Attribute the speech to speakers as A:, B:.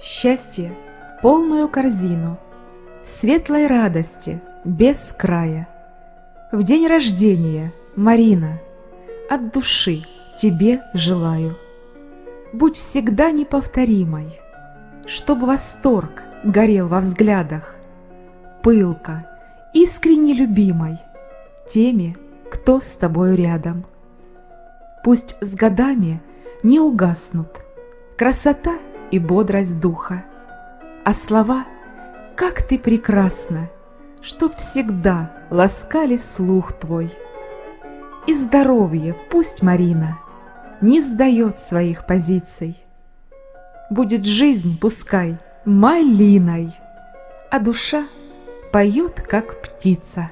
A: Счастье — полную корзину, Светлой радости без края. В день рождения, Марина, От души тебе желаю. Будь всегда неповторимой, Чтоб восторг горел во взглядах, Пылко, искренне любимой Теми, кто с тобою рядом. Пусть с годами не угаснут Красота и бодрость духа, А слова «Как ты прекрасна!» Чтоб всегда ласкали слух твой. И здоровье пусть Марина Не сдает своих позиций. Будет жизнь, пускай, малиной, А душа поет, как птица.